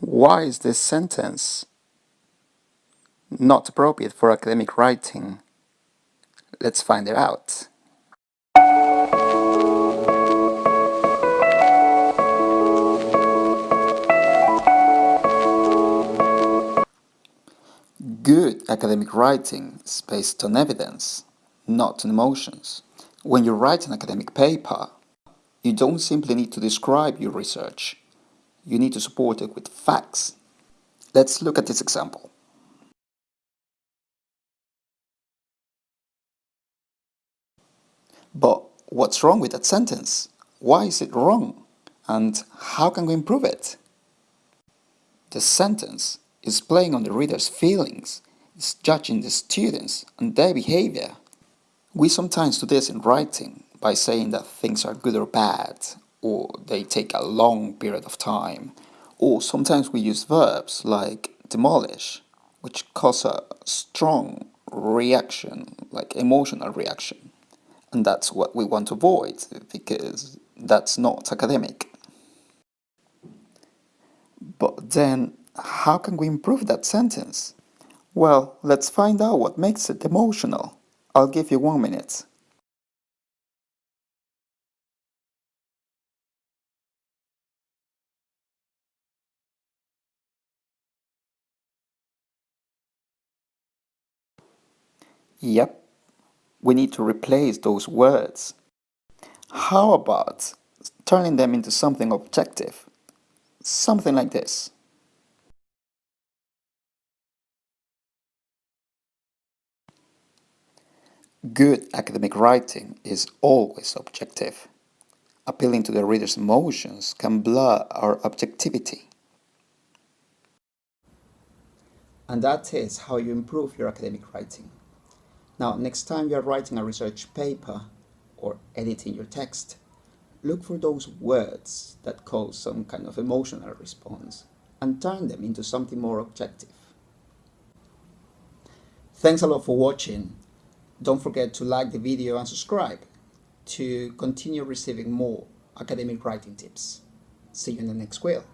Why is this sentence not appropriate for academic writing? Let's find it out. Good academic writing is based on evidence, not on emotions. When you write an academic paper, you don't simply need to describe your research, you need to support it with facts. Let's look at this example. But what's wrong with that sentence? Why is it wrong? And how can we improve it? The sentence is playing on the reader's feelings, is judging the students and their behavior. We sometimes do this in writing by saying that things are good or bad, or they take a long period of time, or sometimes we use verbs like demolish, which cause a strong reaction, like emotional reaction. And that's what we want to avoid because that's not academic. But then, how can we improve that sentence? Well, let's find out what makes it emotional. I'll give you one minute. Yep, we need to replace those words. How about turning them into something objective? Something like this. Good academic writing is always objective. Appealing to the reader's emotions can blur our objectivity. And that is how you improve your academic writing. Now, next time you're writing a research paper or editing your text, look for those words that cause some kind of emotional response and turn them into something more objective. Thanks a lot for watching. Don't forget to like the video and subscribe to continue receiving more academic writing tips. See you in the next quill.